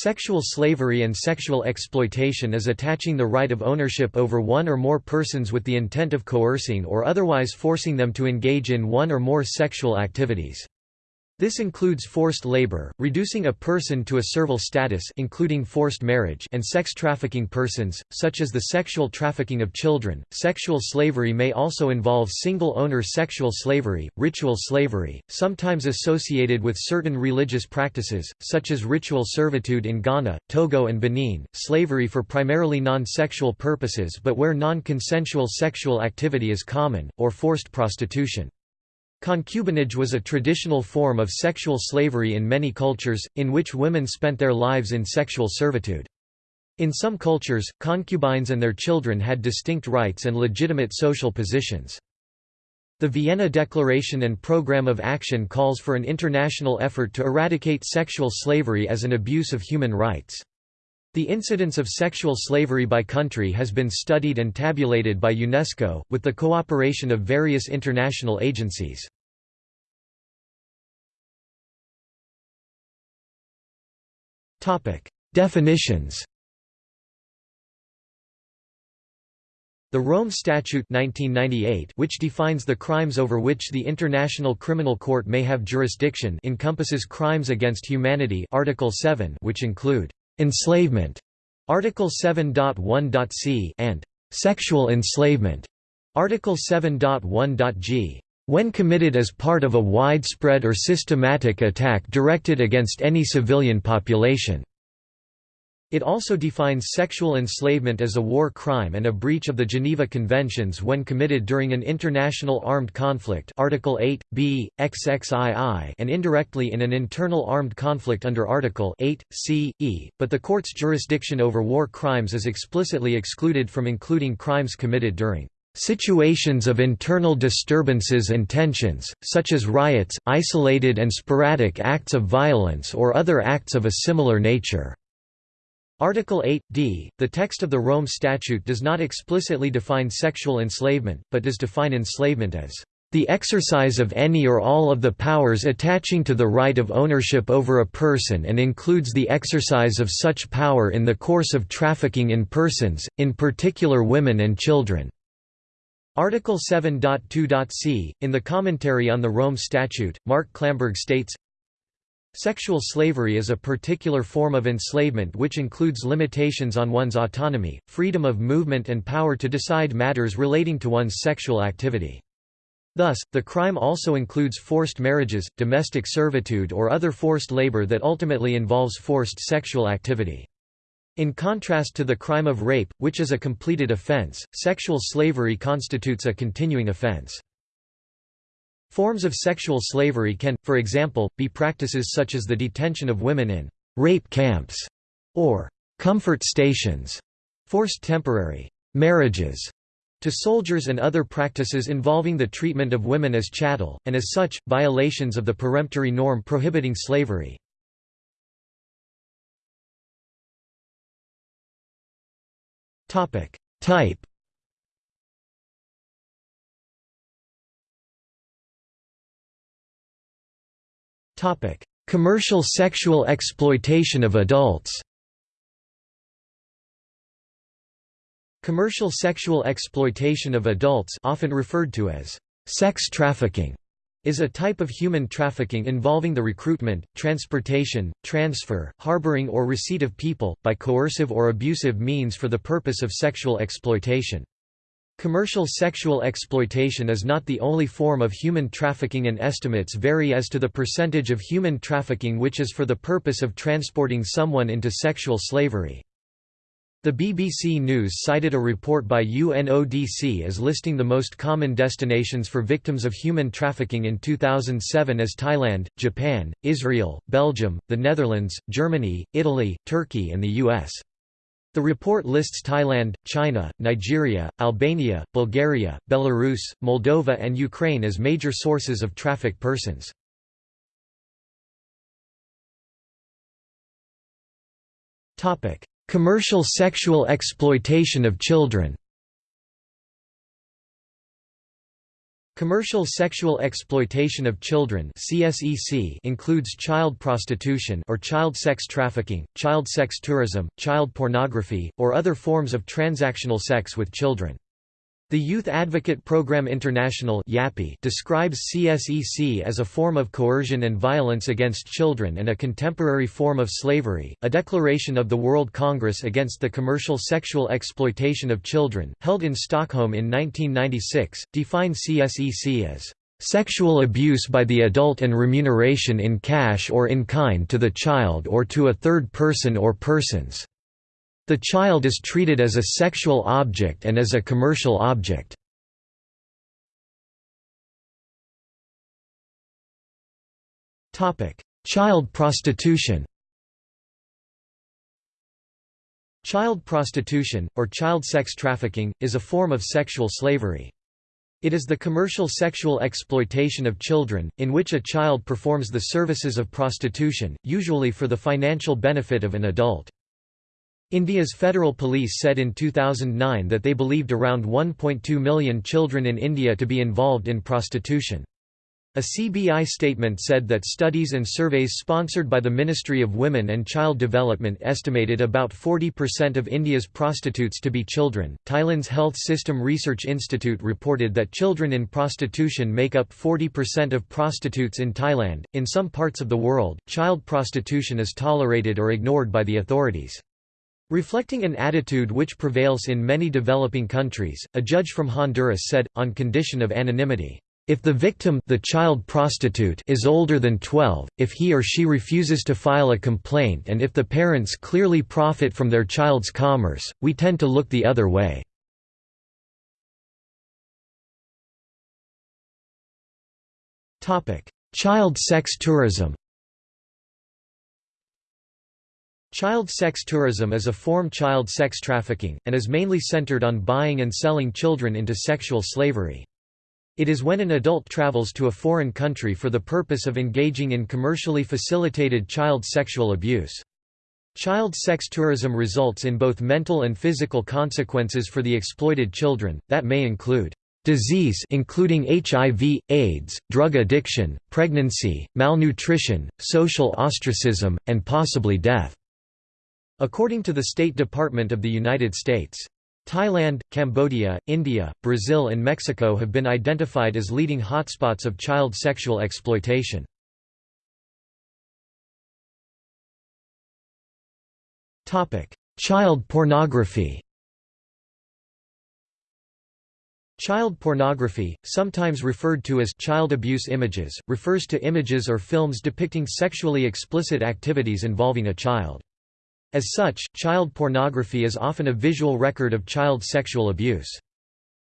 Sexual slavery and sexual exploitation is attaching the right of ownership over one or more persons with the intent of coercing or otherwise forcing them to engage in one or more sexual activities. This includes forced labor, reducing a person to a servile status including forced marriage and sex trafficking persons, such as the sexual trafficking of children. Sexual slavery may also involve single-owner sexual slavery, ritual slavery, sometimes associated with certain religious practices, such as ritual servitude in Ghana, Togo and Benin, slavery for primarily non-sexual purposes but where non-consensual sexual activity is common, or forced prostitution. Concubinage was a traditional form of sexual slavery in many cultures, in which women spent their lives in sexual servitude. In some cultures, concubines and their children had distinct rights and legitimate social positions. The Vienna Declaration and Programme of Action calls for an international effort to eradicate sexual slavery as an abuse of human rights. The incidence of sexual slavery by country has been studied and tabulated by UNESCO, with the cooperation of various international agencies. Definitions The Rome Statute 1998 which defines the crimes over which the International Criminal Court may have jurisdiction encompasses crimes against humanity Article 7 which include enslavement Article 7.1.c and sexual enslavement Article 7.1.g when committed as part of a widespread or systematic attack directed against any civilian population. It also defines sexual enslavement as a war crime and a breach of the Geneva Conventions when committed during an international armed conflict Article 8, b, XXII and indirectly in an internal armed conflict under Article 8, c, e, but the court's jurisdiction over war crimes is explicitly excluded from including crimes committed during Situations of internal disturbances and tensions, such as riots, isolated and sporadic acts of violence or other acts of a similar nature. Article 8, d, the text of the Rome Statute does not explicitly define sexual enslavement, but does define enslavement as the exercise of any or all of the powers attaching to the right of ownership over a person and includes the exercise of such power in the course of trafficking in persons, in particular women and children. Article 7.2.c, in the commentary on the Rome Statute, Mark Klamberg states, Sexual slavery is a particular form of enslavement which includes limitations on one's autonomy, freedom of movement and power to decide matters relating to one's sexual activity. Thus, the crime also includes forced marriages, domestic servitude or other forced labor that ultimately involves forced sexual activity. In contrast to the crime of rape, which is a completed offense, sexual slavery constitutes a continuing offense. Forms of sexual slavery can, for example, be practices such as the detention of women in rape camps or comfort stations, forced temporary marriages to soldiers and other practices involving the treatment of women as chattel, and as such, violations of the peremptory norm prohibiting slavery. Type Topic: Commercial sexual exploitation of adults. Commercial sexual exploitation of adults, often referred to as sex trafficking, is a type of human trafficking involving the recruitment, transportation, transfer, harboring or receipt of people, by coercive or abusive means for the purpose of sexual exploitation. Commercial sexual exploitation is not the only form of human trafficking and estimates vary as to the percentage of human trafficking which is for the purpose of transporting someone into sexual slavery. The BBC News cited a report by UNODC as listing the most common destinations for victims of human trafficking in 2007 as Thailand, Japan, Israel, Belgium, the Netherlands, Germany, Italy, Turkey and the US. The report lists Thailand, China, Nigeria, Albania, Bulgaria, Belarus, Moldova and Ukraine as major sources of trafficked persons. Commercial sexual exploitation of children Commercial sexual exploitation of children CSEC includes child prostitution or child sex trafficking, child sex tourism, child pornography, or other forms of transactional sex with children. The Youth Advocate Program International describes CSEC as a form of coercion and violence against children and a contemporary form of slavery. A declaration of the World Congress against the commercial sexual exploitation of children, held in Stockholm in 1996, defined CSEC as sexual abuse by the adult and remuneration in cash or in kind to the child or to a third person or persons. The child is treated as a sexual object and as a commercial object. Child prostitution Child prostitution, or child sex trafficking, is a form of sexual slavery. It is the commercial sexual exploitation of children, in which a child performs the services of prostitution, usually for the financial benefit of an adult. India's federal police said in 2009 that they believed around 1.2 million children in India to be involved in prostitution. A CBI statement said that studies and surveys sponsored by the Ministry of Women and Child Development estimated about 40% of India's prostitutes to be children. Thailand's Health System Research Institute reported that children in prostitution make up 40% of prostitutes in Thailand. In some parts of the world, child prostitution is tolerated or ignored by the authorities. Reflecting an attitude which prevails in many developing countries, a judge from Honduras said, on condition of anonymity, if the victim the child prostitute is older than 12, if he or she refuses to file a complaint and if the parents clearly profit from their child's commerce, we tend to look the other way. Child sex tourism Child sex tourism is a form child sex trafficking, and is mainly centered on buying and selling children into sexual slavery. It is when an adult travels to a foreign country for the purpose of engaging in commercially facilitated child sexual abuse. Child sex tourism results in both mental and physical consequences for the exploited children, that may include disease including HIV, AIDS, drug addiction, pregnancy, malnutrition, social ostracism, and possibly death. According to the State Department of the United States, Thailand, Cambodia, India, Brazil and Mexico have been identified as leading hotspots of child sexual exploitation. Child pornography Child pornography, sometimes referred to as child abuse images, refers to images or films depicting sexually explicit activities involving a child. As such, child pornography is often a visual record of child sexual abuse.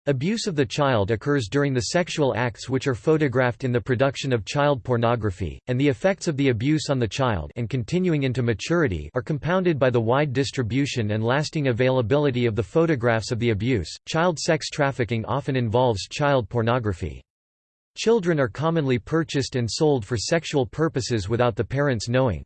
Abuse of the child occurs during the sexual acts which are photographed in the production of child pornography, and the effects of the abuse on the child and continuing into maturity are compounded by the wide distribution and lasting availability of the photographs of the abuse. Child sex trafficking often involves child pornography. Children are commonly purchased and sold for sexual purposes without the parents knowing.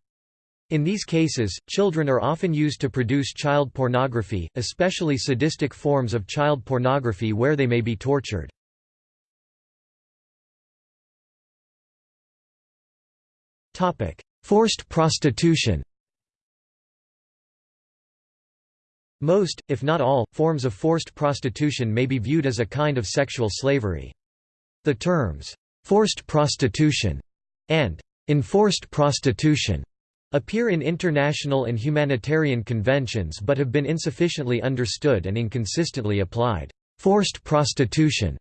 In these cases, children are often used to produce child pornography, especially sadistic forms of child pornography where they may be tortured. Forced prostitution Most, if not all, forms of forced prostitution may be viewed as a kind of sexual slavery. The terms, "'forced prostitution' and "'enforced prostitution' appear in international and humanitarian conventions but have been insufficiently understood and inconsistently applied. Forced prostitution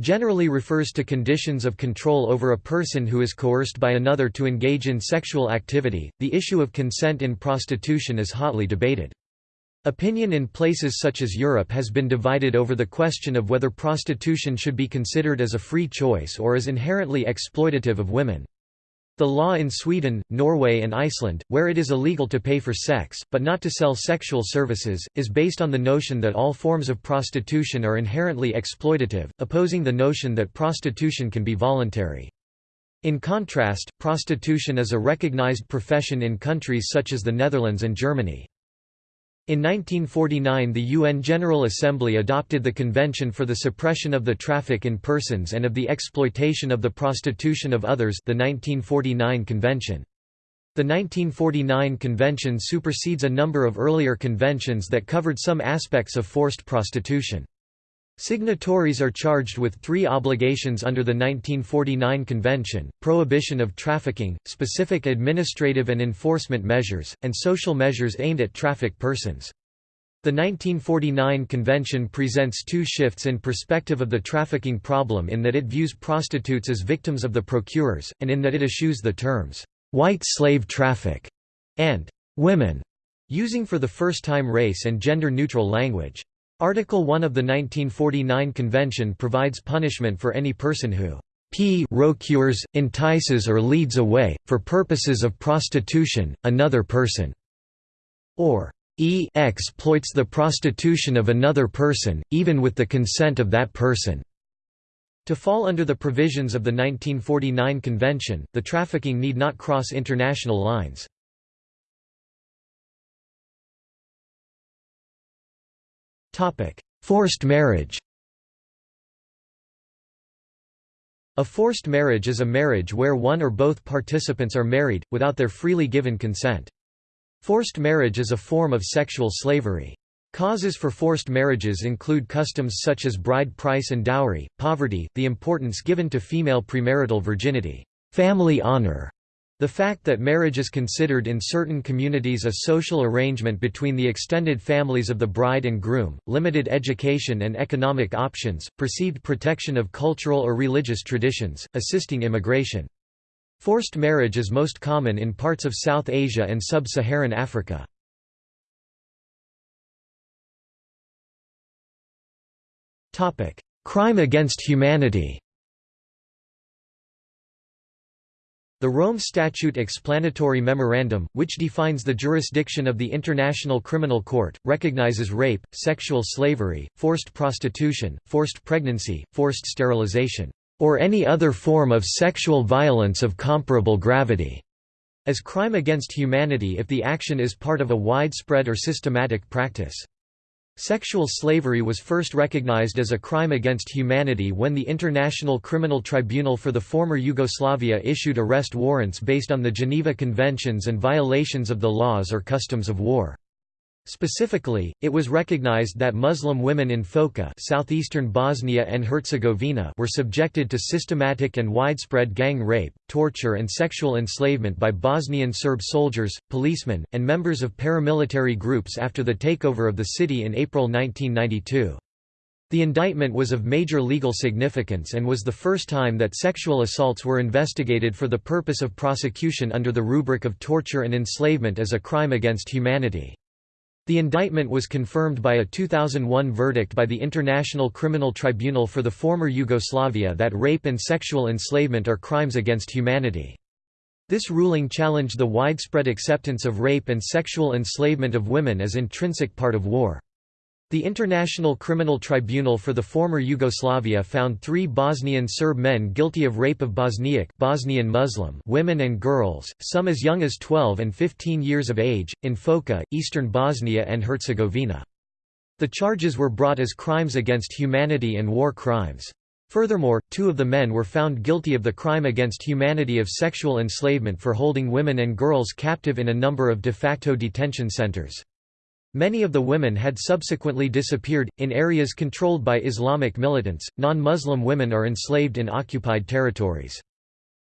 generally refers to conditions of control over a person who is coerced by another to engage in sexual activity. The issue of consent in prostitution is hotly debated. Opinion in places such as Europe has been divided over the question of whether prostitution should be considered as a free choice or as inherently exploitative of women. The law in Sweden, Norway and Iceland, where it is illegal to pay for sex, but not to sell sexual services, is based on the notion that all forms of prostitution are inherently exploitative, opposing the notion that prostitution can be voluntary. In contrast, prostitution is a recognized profession in countries such as the Netherlands and Germany. In 1949 the UN General Assembly adopted the Convention for the Suppression of the Traffic in Persons and of the Exploitation of the Prostitution of Others the 1949 Convention. The 1949 convention supersedes a number of earlier conventions that covered some aspects of forced prostitution. Signatories are charged with three obligations under the 1949 Convention, prohibition of trafficking, specific administrative and enforcement measures, and social measures aimed at trafficked persons. The 1949 Convention presents two shifts in perspective of the trafficking problem in that it views prostitutes as victims of the procurers, and in that it eschews the terms, "'white slave traffic' and "'women' using for the first time race and gender-neutral language. Article 1 of the 1949 Convention provides punishment for any person who p procures, entices or leads away, for purposes of prostitution, another person, or e exploits the prostitution of another person, even with the consent of that person. To fall under the provisions of the 1949 Convention, the trafficking need not cross international lines. Forced marriage A forced marriage is a marriage where one or both participants are married, without their freely given consent. Forced marriage is a form of sexual slavery. Causes for forced marriages include customs such as bride price and dowry, poverty, the importance given to female premarital virginity, family honor, the fact that marriage is considered in certain communities a social arrangement between the extended families of the bride and groom, limited education and economic options, perceived protection of cultural or religious traditions, assisting immigration. Forced marriage is most common in parts of South Asia and sub-Saharan Africa. Crime against humanity The Rome Statute Explanatory Memorandum, which defines the jurisdiction of the International Criminal Court, recognizes rape, sexual slavery, forced prostitution, forced pregnancy, forced sterilization, or any other form of sexual violence of comparable gravity, as crime against humanity if the action is part of a widespread or systematic practice. Sexual slavery was first recognized as a crime against humanity when the International Criminal Tribunal for the former Yugoslavia issued arrest warrants based on the Geneva Conventions and violations of the laws or customs of war. Specifically, it was recognized that Muslim women in Foča southeastern Bosnia and Herzegovina were subjected to systematic and widespread gang rape, torture and sexual enslavement by Bosnian Serb soldiers, policemen, and members of paramilitary groups after the takeover of the city in April 1992. The indictment was of major legal significance and was the first time that sexual assaults were investigated for the purpose of prosecution under the rubric of torture and enslavement as a crime against humanity. The indictment was confirmed by a 2001 verdict by the International Criminal Tribunal for the former Yugoslavia that rape and sexual enslavement are crimes against humanity. This ruling challenged the widespread acceptance of rape and sexual enslavement of women as intrinsic part of war. The International Criminal Tribunal for the former Yugoslavia found three Bosnian Serb men guilty of rape of Bosniak Bosnian Muslim women and girls, some as young as 12 and 15 years of age, in Foča, eastern Bosnia and Herzegovina. The charges were brought as crimes against humanity and war crimes. Furthermore, two of the men were found guilty of the crime against humanity of sexual enslavement for holding women and girls captive in a number of de facto detention centers. Many of the women had subsequently disappeared. In areas controlled by Islamic militants, non Muslim women are enslaved in occupied territories.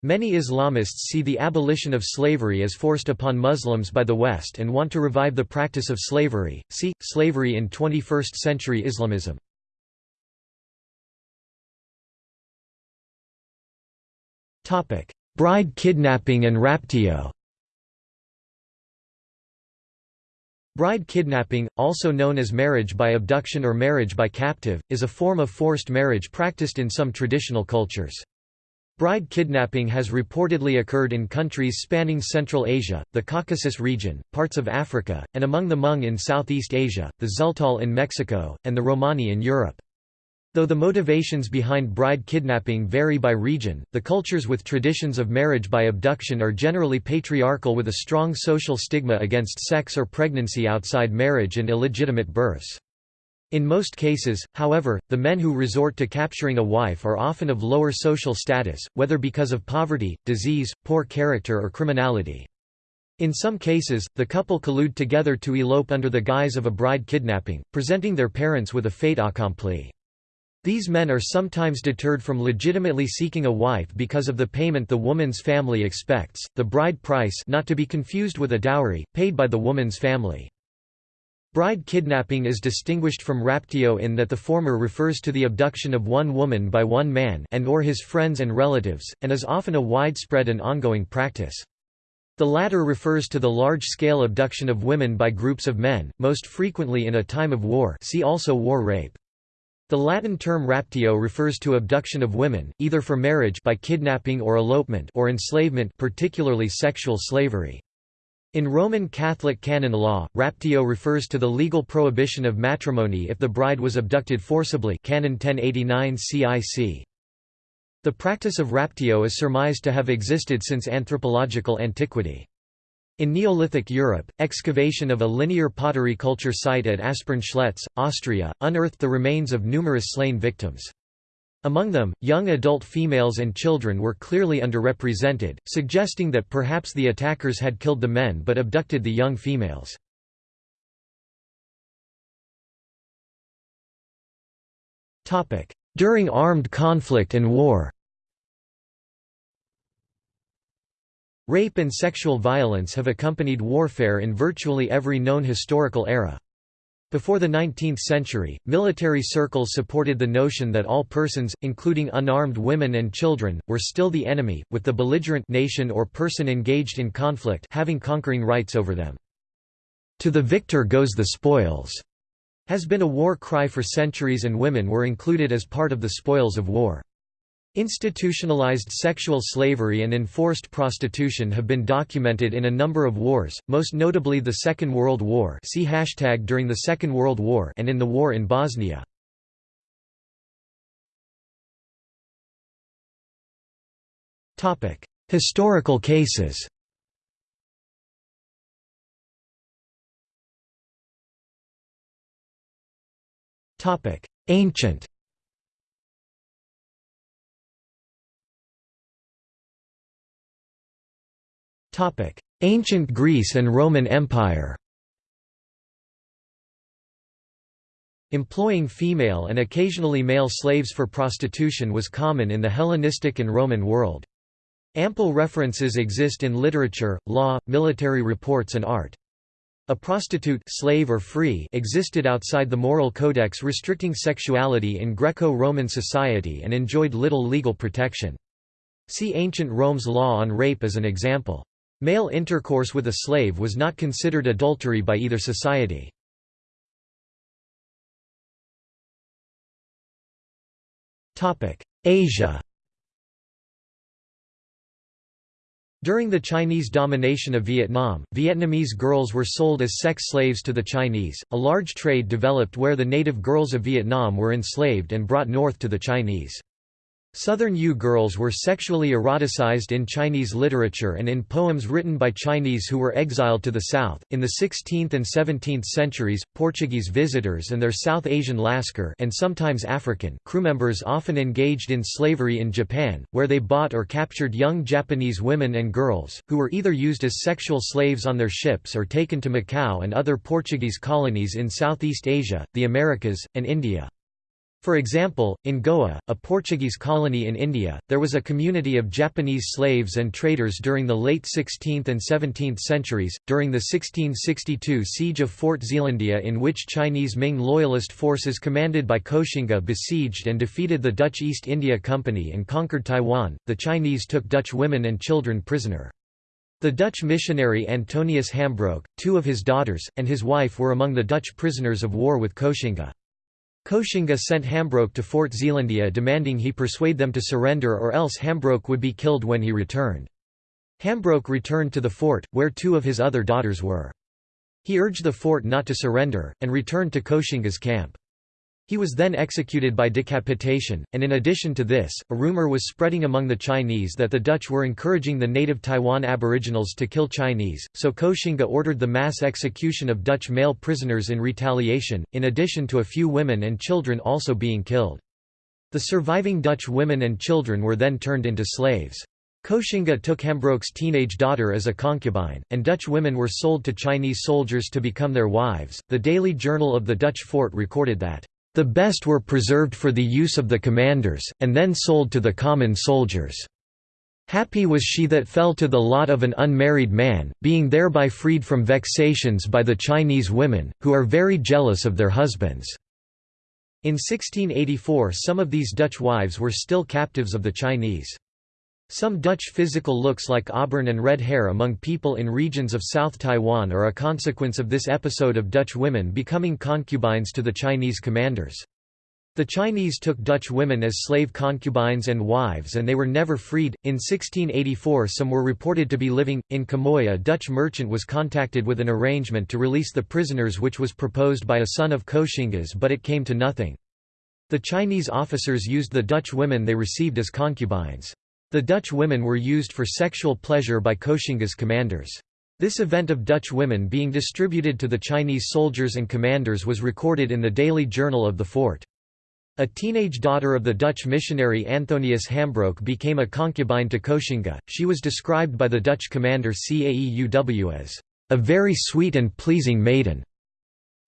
Many Islamists see the abolition of slavery as forced upon Muslims by the West and want to revive the practice of slavery. See, Slavery in 21st Century Islamism. Bride kidnapping and raptio Bride kidnapping, also known as marriage by abduction or marriage by captive, is a form of forced marriage practiced in some traditional cultures. Bride kidnapping has reportedly occurred in countries spanning Central Asia, the Caucasus region, parts of Africa, and among the Hmong in Southeast Asia, the Tzeltal in Mexico, and the Romani in Europe. Though the motivations behind bride kidnapping vary by region, the cultures with traditions of marriage by abduction are generally patriarchal with a strong social stigma against sex or pregnancy outside marriage and illegitimate births. In most cases, however, the men who resort to capturing a wife are often of lower social status, whether because of poverty, disease, poor character or criminality. In some cases, the couple collude together to elope under the guise of a bride kidnapping, presenting their parents with a fait accompli. These men are sometimes deterred from legitimately seeking a wife because of the payment the woman's family expects, the bride price not to be confused with a dowry, paid by the woman's family. Bride kidnapping is distinguished from raptio in that the former refers to the abduction of one woman by one man and or his friends and relatives, and is often a widespread and ongoing practice. The latter refers to the large-scale abduction of women by groups of men, most frequently in a time of war see also war rape. The Latin term raptio refers to abduction of women, either for marriage by kidnapping or elopement or enslavement particularly sexual slavery. In Roman Catholic canon law, raptio refers to the legal prohibition of matrimony if the bride was abducted forcibly canon 1089 CIC. The practice of raptio is surmised to have existed since anthropological antiquity. In Neolithic Europe, excavation of a linear pottery culture site at Asparn-Schletz, Austria, unearthed the remains of numerous slain victims. Among them, young adult females and children were clearly underrepresented, suggesting that perhaps the attackers had killed the men but abducted the young females. During armed conflict and war Rape and sexual violence have accompanied warfare in virtually every known historical era. Before the 19th century, military circles supported the notion that all persons, including unarmed women and children, were still the enemy, with the belligerent nation or person engaged in conflict having conquering rights over them. To the victor goes the spoils, has been a war cry for centuries and women were included as part of the spoils of war. Institutionalized sexual slavery and enforced prostitution have been documented in a number of wars, most notably the Second World War see hashtag during the Second World War and in the war in Bosnia. Historical cases Ancient Ancient Greece and Roman Empire Employing female and occasionally male slaves for prostitution was common in the Hellenistic and Roman world. Ample references exist in literature, law, military reports and art. A prostitute slave or free existed outside the moral codex restricting sexuality in Greco-Roman society and enjoyed little legal protection. See ancient Rome's law on rape as an example. Male intercourse with a slave was not considered adultery by either society. Asia During the Chinese domination of Vietnam, Vietnamese girls were sold as sex slaves to the Chinese. A large trade developed where the native girls of Vietnam were enslaved and brought north to the Chinese. Southern Yue girls were sexually eroticized in Chinese literature and in poems written by Chinese who were exiled to the south. In the 16th and 17th centuries, Portuguese visitors and their South Asian Lascar and sometimes African crewmembers often engaged in slavery in Japan, where they bought or captured young Japanese women and girls, who were either used as sexual slaves on their ships or taken to Macau and other Portuguese colonies in Southeast Asia, the Americas, and India. For example, in Goa, a Portuguese colony in India, there was a community of Japanese slaves and traders during the late 16th and 17th centuries, during the 1662 siege of Fort Zeelandia in which Chinese Ming loyalist forces commanded by Koxinga besieged and defeated the Dutch East India Company and conquered Taiwan, the Chinese took Dutch women and children prisoner. The Dutch missionary Antonius Hambroek, two of his daughters, and his wife were among the Dutch prisoners of war with Koxinga. Koxinga sent Hambroek to Fort Zeelandia demanding he persuade them to surrender or else Hambroek would be killed when he returned. Hambroek returned to the fort, where two of his other daughters were. He urged the fort not to surrender, and returned to Koxinga's camp. He was then executed by decapitation, and in addition to this, a rumor was spreading among the Chinese that the Dutch were encouraging the native Taiwan aboriginals to kill Chinese, so Koxinga ordered the mass execution of Dutch male prisoners in retaliation, in addition to a few women and children also being killed. The surviving Dutch women and children were then turned into slaves. Koxinga took Hambroek's teenage daughter as a concubine, and Dutch women were sold to Chinese soldiers to become their wives. The Daily Journal of the Dutch fort recorded that the best were preserved for the use of the commanders, and then sold to the common soldiers. Happy was she that fell to the lot of an unmarried man, being thereby freed from vexations by the Chinese women, who are very jealous of their husbands." In 1684 some of these Dutch wives were still captives of the Chinese. Some Dutch physical looks like auburn and red hair among people in regions of South Taiwan are a consequence of this episode of Dutch women becoming concubines to the Chinese commanders. The Chinese took Dutch women as slave concubines and wives and they were never freed. In 1684 some were reported to be living. In Quemoy a Dutch merchant was contacted with an arrangement to release the prisoners which was proposed by a son of Koxinga's but it came to nothing. The Chinese officers used the Dutch women they received as concubines. The Dutch women were used for sexual pleasure by Koxinga's commanders. This event of Dutch women being distributed to the Chinese soldiers and commanders was recorded in the Daily Journal of the fort. A teenage daughter of the Dutch missionary Antonius Hambroek became a concubine to Koxinga. She was described by the Dutch commander Caeuw as a very sweet and pleasing maiden.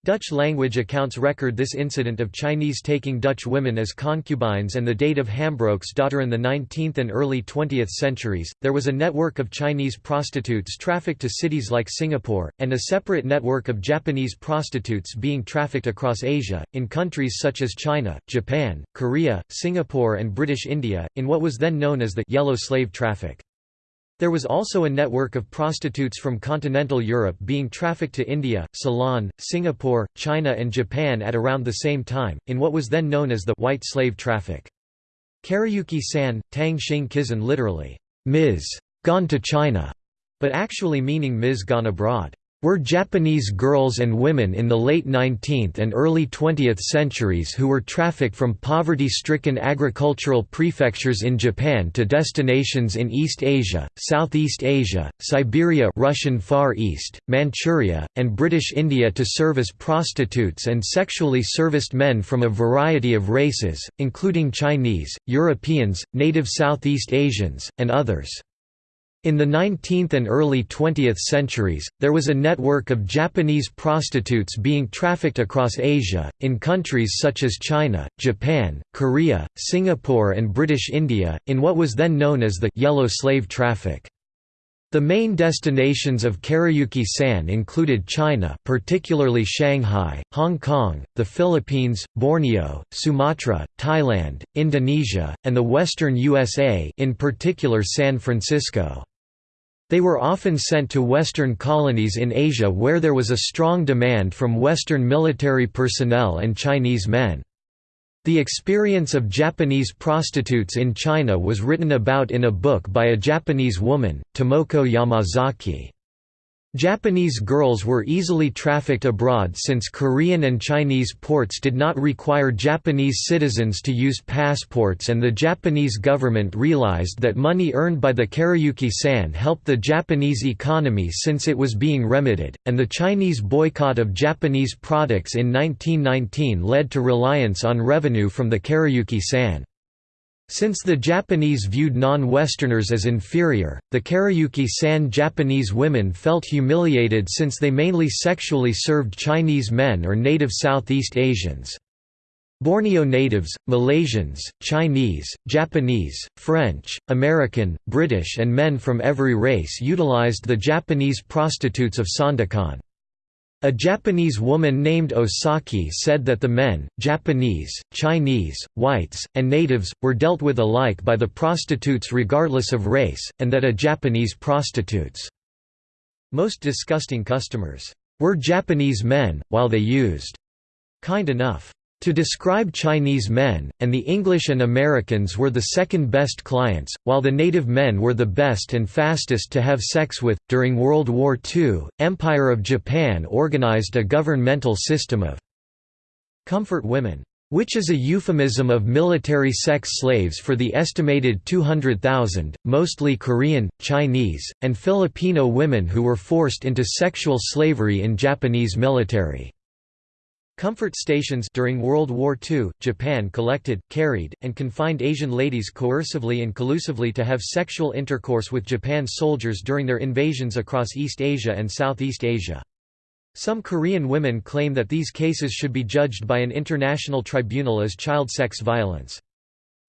Dutch language accounts record this incident of Chinese taking Dutch women as concubines and the date of Hambroek's daughter in the 19th and early 20th centuries. There was a network of Chinese prostitutes trafficked to cities like Singapore, and a separate network of Japanese prostitutes being trafficked across Asia, in countries such as China, Japan, Korea, Singapore, and British India, in what was then known as the yellow slave traffic. There was also a network of prostitutes from continental Europe being trafficked to India, Ceylon, Singapore, China and Japan at around the same time, in what was then known as the white slave traffic. Karayuki-san, Tang Xing Kizan literally, Ms. gone to China, but actually meaning Ms. gone abroad were Japanese girls and women in the late 19th and early 20th centuries who were trafficked from poverty-stricken agricultural prefectures in Japan to destinations in East Asia, Southeast Asia, Siberia Russian Far East, Manchuria, and British India to serve as prostitutes and sexually serviced men from a variety of races, including Chinese, Europeans, native Southeast Asians, and others. In the 19th and early 20th centuries, there was a network of Japanese prostitutes being trafficked across Asia, in countries such as China, Japan, Korea, Singapore and British India, in what was then known as the «yellow slave traffic». The main destinations of Karayuki-san included China particularly Shanghai, Hong Kong, the Philippines, Borneo, Sumatra, Thailand, Indonesia, and the western USA in particular San Francisco. They were often sent to Western colonies in Asia where there was a strong demand from Western military personnel and Chinese men. The experience of Japanese prostitutes in China was written about in a book by a Japanese woman, Tomoko Yamazaki. Japanese girls were easily trafficked abroad since Korean and Chinese ports did not require Japanese citizens to use passports and the Japanese government realized that money earned by the Karayuki-san helped the Japanese economy since it was being remedied, and the Chinese boycott of Japanese products in 1919 led to reliance on revenue from the Karayuki-san. Since the Japanese viewed non-Westerners as inferior, the Karayuki-san Japanese women felt humiliated since they mainly sexually served Chinese men or native Southeast Asians. Borneo natives, Malaysians, Chinese, Japanese, French, American, British and men from every race utilized the Japanese prostitutes of Sandakan. A Japanese woman named Osaki said that the men, Japanese, Chinese, whites, and natives, were dealt with alike by the prostitutes regardless of race, and that a Japanese prostitute's most disgusting customers were Japanese men, while they used kind enough to describe Chinese men, and the English and Americans were the second best clients, while the native men were the best and fastest to have sex with. During World War II, Empire of Japan organized a governmental system of comfort women. which is a euphemism of military sex slaves for the estimated 200,000, mostly Korean, Chinese, and Filipino women who were forced into sexual slavery in Japanese military. Comfort stations during World War II, Japan collected, carried, and confined Asian ladies coercively and collusively to have sexual intercourse with Japan's soldiers during their invasions across East Asia and Southeast Asia. Some Korean women claim that these cases should be judged by an international tribunal as child sex violence.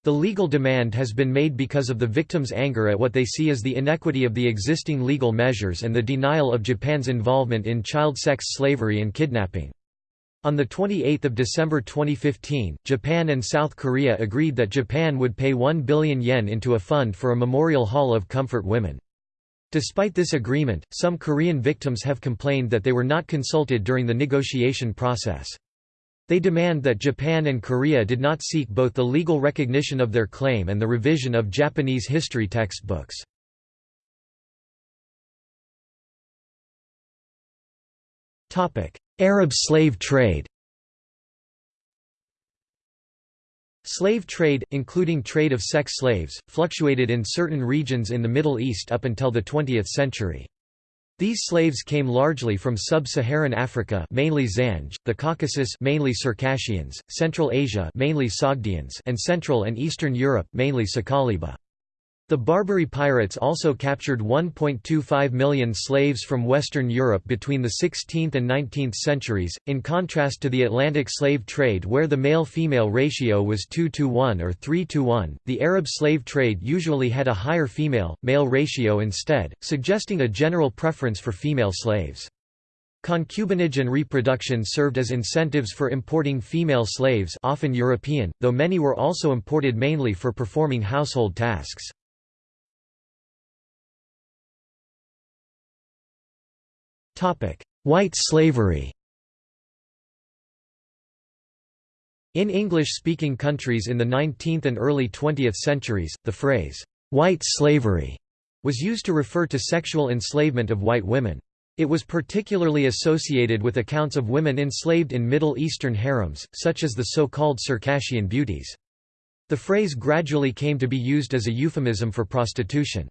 The legal demand has been made because of the victims' anger at what they see as the inequity of the existing legal measures and the denial of Japan's involvement in child sex slavery and kidnapping. On 28 December 2015, Japan and South Korea agreed that Japan would pay 1 billion yen into a fund for a memorial hall of comfort women. Despite this agreement, some Korean victims have complained that they were not consulted during the negotiation process. They demand that Japan and Korea did not seek both the legal recognition of their claim and the revision of Japanese history textbooks. Arab slave trade Slave trade, including trade of sex slaves, fluctuated in certain regions in the Middle East up until the 20th century. These slaves came largely from sub-Saharan Africa, mainly Zanj, the Caucasus, mainly Circassians, Central Asia, mainly Sogdians, and Central and Eastern Europe, mainly Sakaliba. The Barbary pirates also captured 1.25 million slaves from Western Europe between the 16th and 19th centuries, in contrast to the Atlantic slave trade where the male-female ratio was 2 to 1 or 3 to 1. The Arab slave trade usually had a higher female-male ratio instead, suggesting a general preference for female slaves. Concubinage and reproduction served as incentives for importing female slaves often European, though many were also imported mainly for performing household tasks. White slavery In English-speaking countries in the 19th and early 20th centuries, the phrase, "'white slavery' was used to refer to sexual enslavement of white women. It was particularly associated with accounts of women enslaved in Middle Eastern harems, such as the so-called Circassian beauties. The phrase gradually came to be used as a euphemism for prostitution.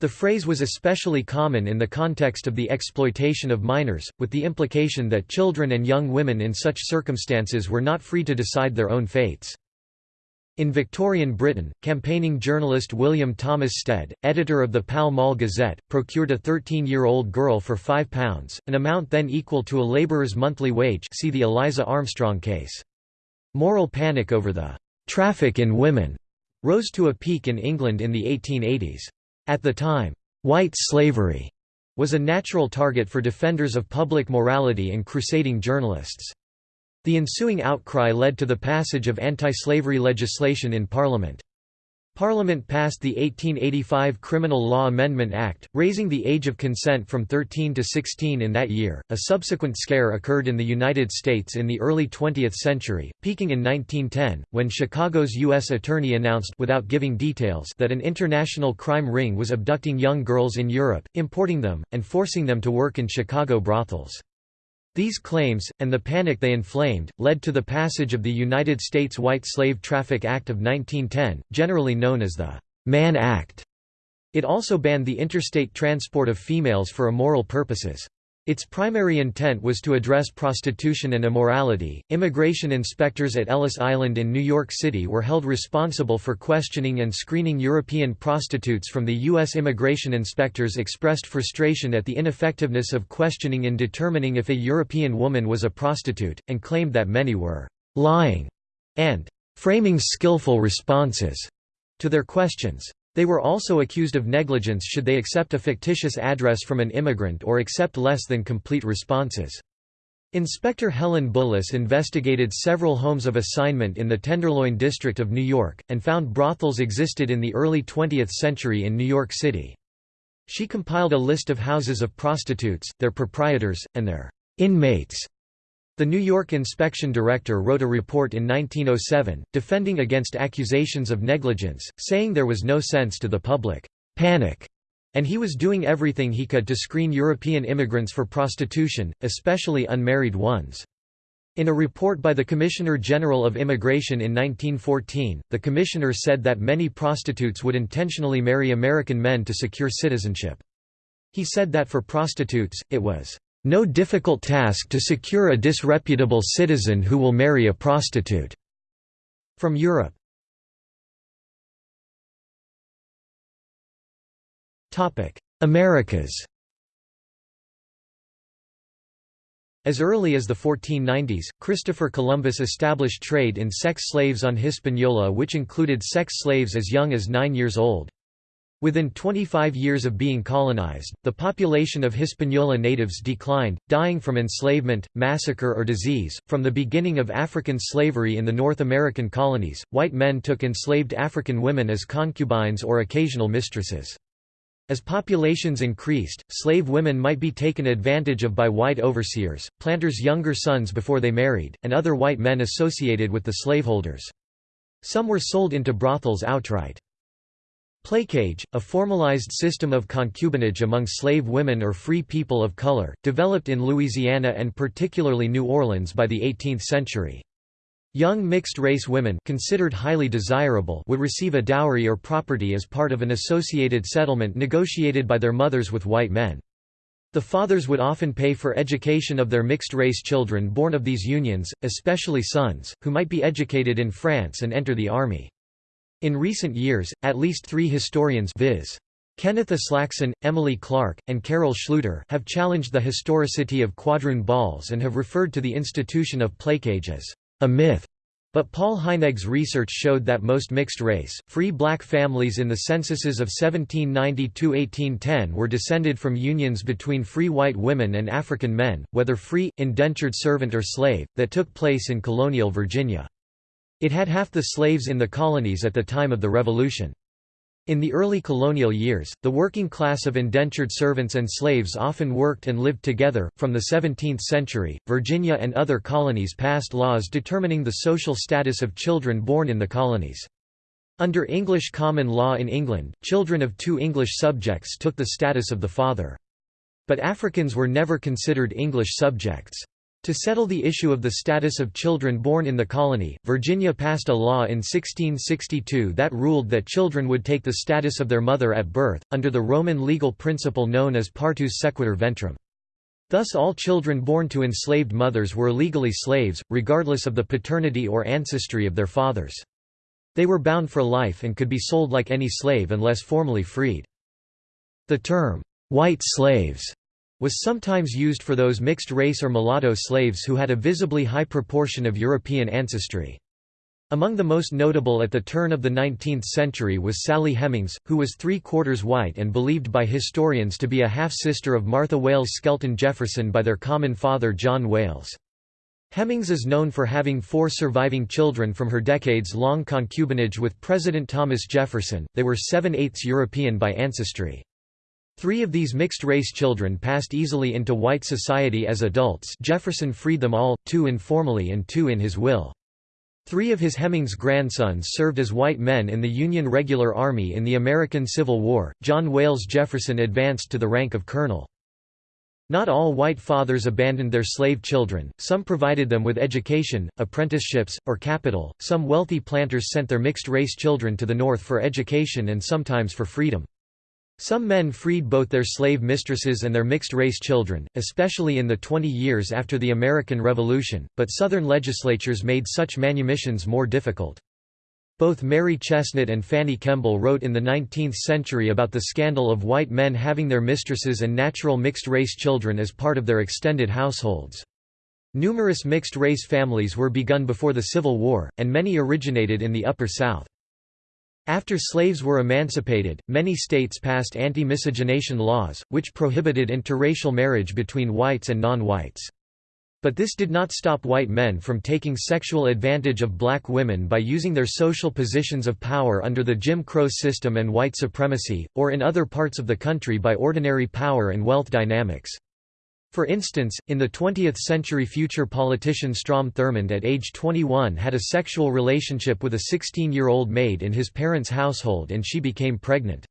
The phrase was especially common in the context of the exploitation of minors, with the implication that children and young women in such circumstances were not free to decide their own fates. In Victorian Britain, campaigning journalist William Thomas Stead, editor of the Pall Mall Gazette, procured a 13-year-old girl for £5, an amount then equal to a labourer's monthly wage see the Eliza Armstrong case. Moral panic over the «traffic in women» rose to a peak in England in the 1880s. At the time, white slavery was a natural target for defenders of public morality and crusading journalists. The ensuing outcry led to the passage of anti-slavery legislation in Parliament. Parliament passed the 1885 Criminal Law Amendment Act, raising the age of consent from 13 to 16 in that year. A subsequent scare occurred in the United States in the early 20th century, peaking in 1910, when Chicago's U.S. Attorney announced without giving details that an international crime ring was abducting young girls in Europe, importing them, and forcing them to work in Chicago brothels. These claims, and the panic they inflamed, led to the passage of the United States White Slave Traffic Act of 1910, generally known as the Mann Act. It also banned the interstate transport of females for immoral purposes. Its primary intent was to address prostitution and immorality. Immigration inspectors at Ellis Island in New York City were held responsible for questioning and screening European prostitutes from the U.S. immigration inspectors expressed frustration at the ineffectiveness of questioning in determining if a European woman was a prostitute, and claimed that many were lying and framing skillful responses to their questions. They were also accused of negligence should they accept a fictitious address from an immigrant or accept less than complete responses. Inspector Helen Bullis investigated several homes of assignment in the Tenderloin district of New York, and found brothels existed in the early 20th century in New York City. She compiled a list of houses of prostitutes, their proprietors, and their inmates the New York inspection director wrote a report in 1907, defending against accusations of negligence, saying there was no sense to the public panic, and he was doing everything he could to screen European immigrants for prostitution, especially unmarried ones. In a report by the Commissioner General of Immigration in 1914, the commissioner said that many prostitutes would intentionally marry American men to secure citizenship. He said that for prostitutes, it was no difficult task to secure a disreputable citizen who will marry a prostitute. From Europe Americas As early as the 1490s, Christopher Columbus established trade in sex slaves on Hispaniola which included sex slaves as young as nine years old. Within 25 years of being colonized, the population of Hispaniola natives declined, dying from enslavement, massacre or disease. From the beginning of African slavery in the North American colonies, white men took enslaved African women as concubines or occasional mistresses. As populations increased, slave women might be taken advantage of by white overseers, planters' younger sons before they married, and other white men associated with the slaveholders. Some were sold into brothels outright. Placage, a formalized system of concubinage among slave women or free people of color, developed in Louisiana and particularly New Orleans by the 18th century. Young mixed-race women considered highly desirable would receive a dowry or property as part of an associated settlement negotiated by their mothers with white men. The fathers would often pay for education of their mixed-race children born of these unions, especially sons, who might be educated in France and enter the army. In recent years, at least three historians viz. Kenneth Aslakson, Emily Clark, and Carol Schluter have challenged the historicity of quadroon balls and have referred to the institution of placage as a myth. But Paul Heinegg's research showed that most mixed-race, free black families in the censuses of 1790–1810 were descended from unions between free white women and African men, whether free, indentured servant or slave, that took place in colonial Virginia. It had half the slaves in the colonies at the time of the Revolution. In the early colonial years, the working class of indentured servants and slaves often worked and lived together. From the 17th century, Virginia and other colonies passed laws determining the social status of children born in the colonies. Under English common law in England, children of two English subjects took the status of the father. But Africans were never considered English subjects. To settle the issue of the status of children born in the colony, Virginia passed a law in 1662 that ruled that children would take the status of their mother at birth, under the Roman legal principle known as partus sequitur ventrem. Thus all children born to enslaved mothers were legally slaves, regardless of the paternity or ancestry of their fathers. They were bound for life and could be sold like any slave unless formally freed. The term, white slaves was sometimes used for those mixed-race or mulatto slaves who had a visibly high proportion of European ancestry. Among the most notable at the turn of the 19th century was Sally Hemings, who was three-quarters white and believed by historians to be a half-sister of Martha Wayles Skelton Jefferson by their common father John Wayles. Hemings is known for having four surviving children from her decades-long concubinage with President Thomas Jefferson, they were seven-eighths European by ancestry. Three of these mixed-race children passed easily into white society as adults Jefferson freed them all, two informally and two in his will. Three of his Hemings grandsons served as white men in the Union Regular Army in the American Civil War. John Wayles Jefferson advanced to the rank of colonel. Not all white fathers abandoned their slave children, some provided them with education, apprenticeships, or capital, some wealthy planters sent their mixed-race children to the North for education and sometimes for freedom. Some men freed both their slave mistresses and their mixed-race children, especially in the 20 years after the American Revolution, but Southern legislatures made such manumissions more difficult. Both Mary Chesnut and Fanny Kemble wrote in the 19th century about the scandal of white men having their mistresses and natural mixed-race children as part of their extended households. Numerous mixed-race families were begun before the Civil War, and many originated in the Upper South. After slaves were emancipated, many states passed anti-miscegenation laws, which prohibited interracial marriage between whites and non-whites. But this did not stop white men from taking sexual advantage of black women by using their social positions of power under the Jim Crow system and white supremacy, or in other parts of the country by ordinary power and wealth dynamics. For instance, in the 20th century future politician Strom Thurmond at age 21 had a sexual relationship with a 16-year-old maid in his parents' household and she became pregnant.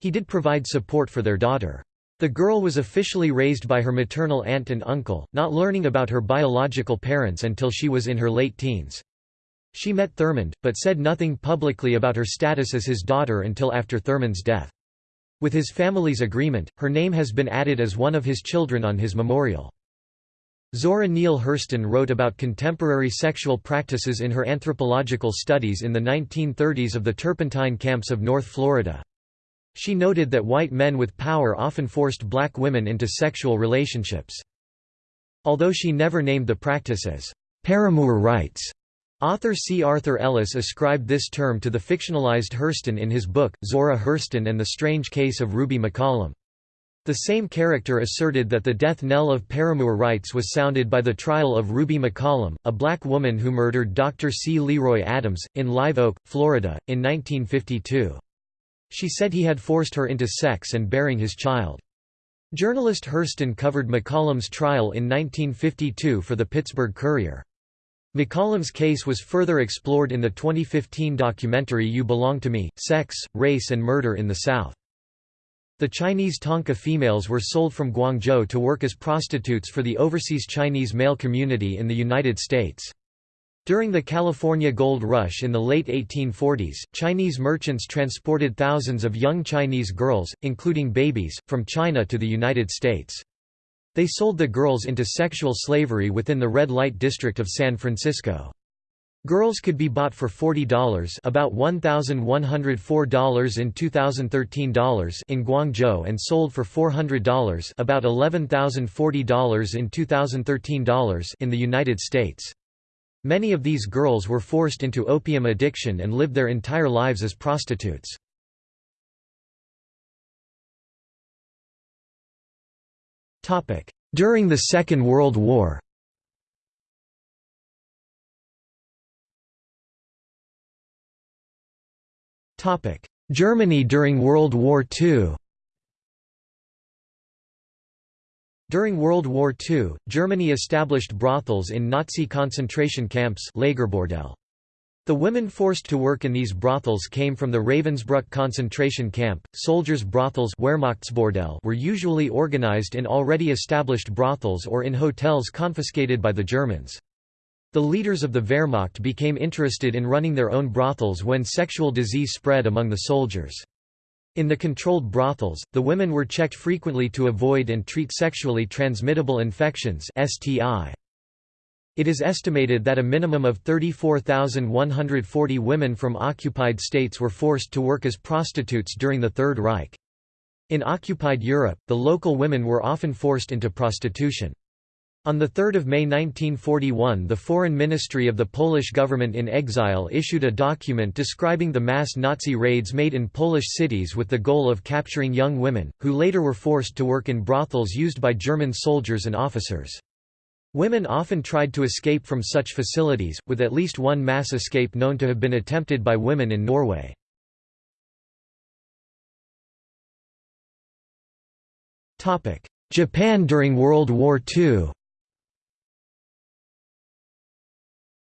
He did provide support for their daughter. The girl was officially raised by her maternal aunt and uncle, not learning about her biological parents until she was in her late teens. She met Thurmond, but said nothing publicly about her status as his daughter until after Thurmond's death. With his family's agreement, her name has been added as one of his children on his memorial. Zora Neale Hurston wrote about contemporary sexual practices in her anthropological studies in the 1930s of the turpentine camps of North Florida. She noted that white men with power often forced black women into sexual relationships. Although she never named the practice as paramour rights, author C. Arthur Ellis ascribed this term to the fictionalized Hurston in his book, Zora Hurston and the Strange Case of Ruby McCollum. The same character asserted that the death knell of paramour rights was sounded by the trial of Ruby McCollum, a black woman who murdered Dr. C. Leroy Adams, in Live Oak, Florida, in 1952. She said he had forced her into sex and bearing his child. Journalist Hurston covered McCollum's trial in 1952 for the Pittsburgh Courier. McCollum's case was further explored in the 2015 documentary You Belong to Me, Sex, Race and Murder in the South. The Chinese Tanka females were sold from Guangzhou to work as prostitutes for the overseas Chinese male community in the United States. During the California Gold Rush in the late 1840s, Chinese merchants transported thousands of young Chinese girls, including babies, from China to the United States. They sold the girls into sexual slavery within the red light district of San Francisco. Girls could be bought for $40 about $1,104 in 2013 dollars in Guangzhou and sold for $400 about $11,040 in 2013 dollars in the United States. Many of these girls were forced into opium addiction and lived their entire lives as prostitutes. During the Second World War. Germany during World War II During World War II, Germany established brothels in Nazi concentration camps Lagerbordell. The women forced to work in these brothels came from the Ravensbrück concentration camp. Soldiers' brothels were usually organized in already established brothels or in hotels confiscated by the Germans. The leaders of the Wehrmacht became interested in running their own brothels when sexual disease spread among the soldiers. In the controlled brothels, the women were checked frequently to avoid and treat sexually transmittable infections STI. It is estimated that a minimum of 34,140 women from occupied states were forced to work as prostitutes during the Third Reich. In occupied Europe, the local women were often forced into prostitution. On 3 May 1941 the Foreign Ministry of the Polish government in exile issued a document describing the mass Nazi raids made in Polish cities with the goal of capturing young women, who later were forced to work in brothels used by German soldiers and officers. Women often tried to escape from such facilities, with at least one mass escape known to have been attempted by women in Norway. Japan during World War II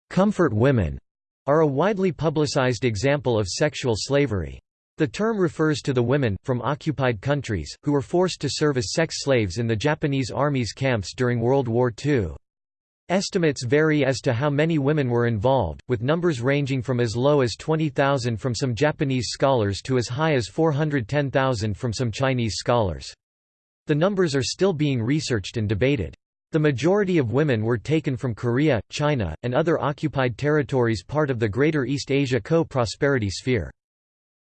Comfort women are a widely publicized example of sexual slavery. The term refers to the women, from occupied countries, who were forced to serve as sex slaves in the Japanese Army's camps during World War II. Estimates vary as to how many women were involved, with numbers ranging from as low as 20,000 from some Japanese scholars to as high as 410,000 from some Chinese scholars. The numbers are still being researched and debated. The majority of women were taken from Korea, China, and other occupied territories part of the Greater East Asia Co-Prosperity Sphere.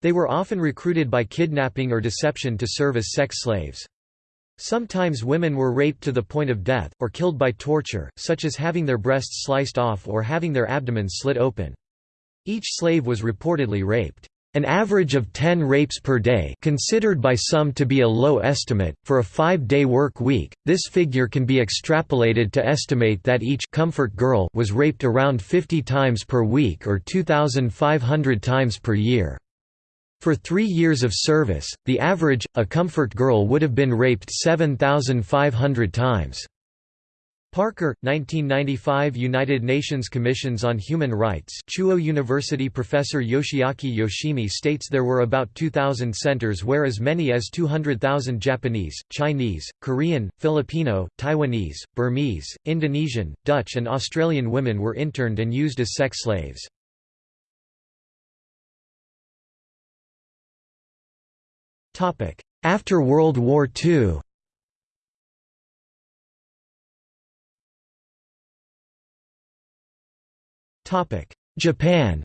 They were often recruited by kidnapping or deception to serve as sex slaves. Sometimes women were raped to the point of death, or killed by torture, such as having their breasts sliced off or having their abdomens slit open. Each slave was reportedly raped. An average of 10 rapes per day considered by some to be a low estimate, for a five-day work week, this figure can be extrapolated to estimate that each comfort girl was raped around 50 times per week or 2,500 times per year. For three years of service, the average, a comfort girl would have been raped 7,500 times. Parker, 1995 United Nations Commissions on Human Rights Chuo University professor Yoshiaki Yoshimi states there were about 2,000 centers where as many as 200,000 Japanese, Chinese, Korean, Filipino, Taiwanese, Burmese, Indonesian, Dutch and Australian women were interned and used as sex slaves. After World War II Japan